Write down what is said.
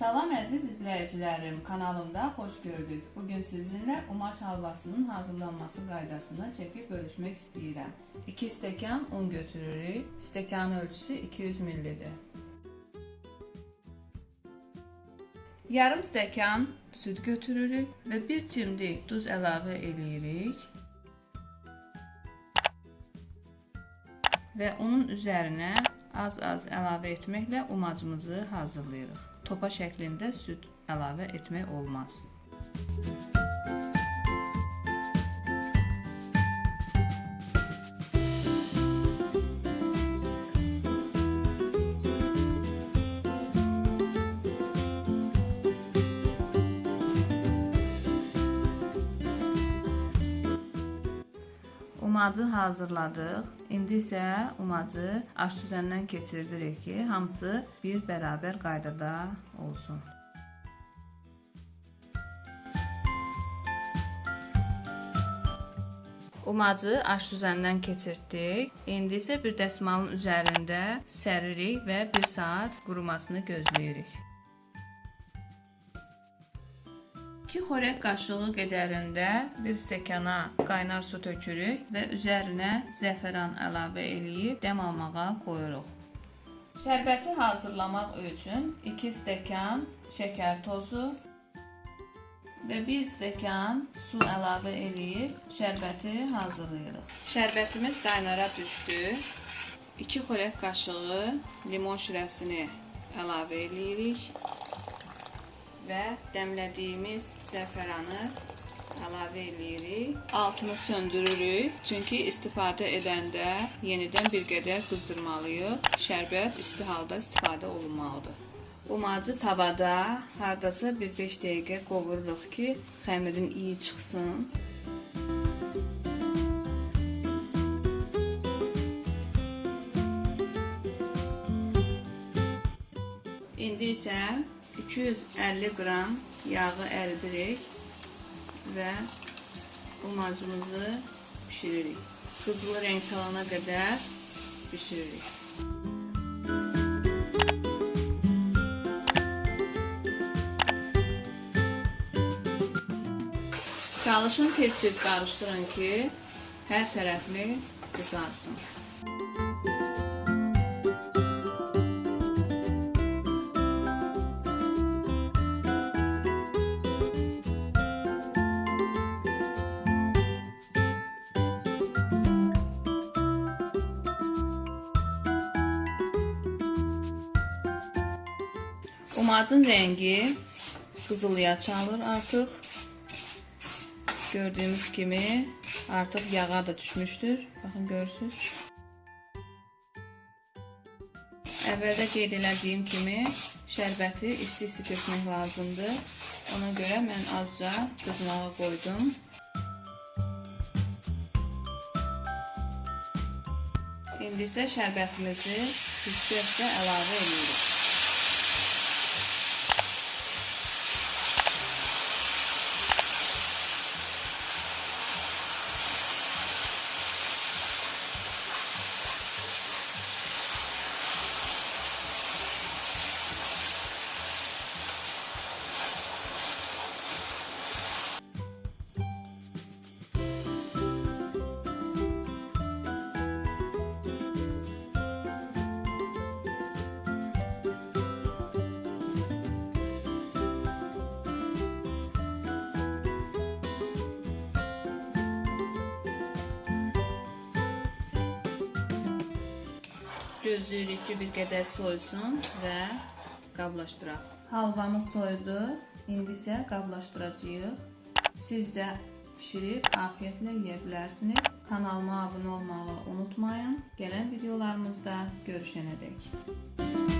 Salam əziz izləyicilərim, kanalımda xoş gördük. Bugün sizinlə umaç halvasının hazırlanması qaydasını çəkib bölüşmək istəyirəm. 2 stəkan un götürürük. Stəkanın ölçüsü 200 ml-dir. Yarım stəkan süd götürürük və 1 cimdik duz əlavə eləyirik. Və onun üzərinə az-az əlavə etməklə umacımızı hazırlayırıq. Topa şəklində süd əlavə etmək olmaz. Umacı hazırladıq. İndi isə umacı aşüzəndən keçirdirik ki, hamısı bir bərabər qaydada olsun. Umacı aşüzəndən keçirtdik. İndi isə bir dəsmalın üzərində səririk və 1 saat qurumasını gözləyirik. 2 xörək qaşığı qədərində 1 stəkana qaynar su tökürük və üzərinə zəfəran əlavə eləyib dəm almağa qoyuruq. Şərbəti hazırlamaq üçün 2 stəkan şəkər tozu və 1 stəkan su əlavə eləyib şərbəti hazırlayırıq. Şərbətimiz qaynara düşdü. 2 xörək qaşığı limon şirəsini əlavə eləyirik və dəmlədiyimiz zəfəranı əlavə eləyirik. Altını söndürürük. Çünki istifadə edəndə yenidən bir qədər qızdırmalıyıq. Şərbət isti halda istifadə olunmalıdır. Umacı tavada hardasa bir 5 dəqiqə qovururuq ki, xəmirin iyi çıxsın. İndi isə 250 qram yağı əridirik və umacımızı bişiririk. Qızılı rəng çalana qədər bişiririk. Çalışın tez-tez qarışdırın ki, hər tərəfli qızarsın. Umacın rəngi qızılıya çalır artıq. Gördüyümüz kimi artıq yağa da düşmüşdür. Baxın görürsüz. Əvvəldə qeyd elədiyim kimi şərbəti isti-isti tökmək lazımdır. Ona görə mən azca qızmağa qoydum. İndi isə şərbətimizi hiss-hisə əlavə edirik. Gözləyirik ki, bir qədər soysun və qablaşdıraq. Halvamız soydu. İndi isə qablaşdıracağıq. Siz də pişirib afiyetlə yeyə bilərsiniz. Kanalıma abunə olmağı unutmayın. Gələn videolarımızda görüşənədək.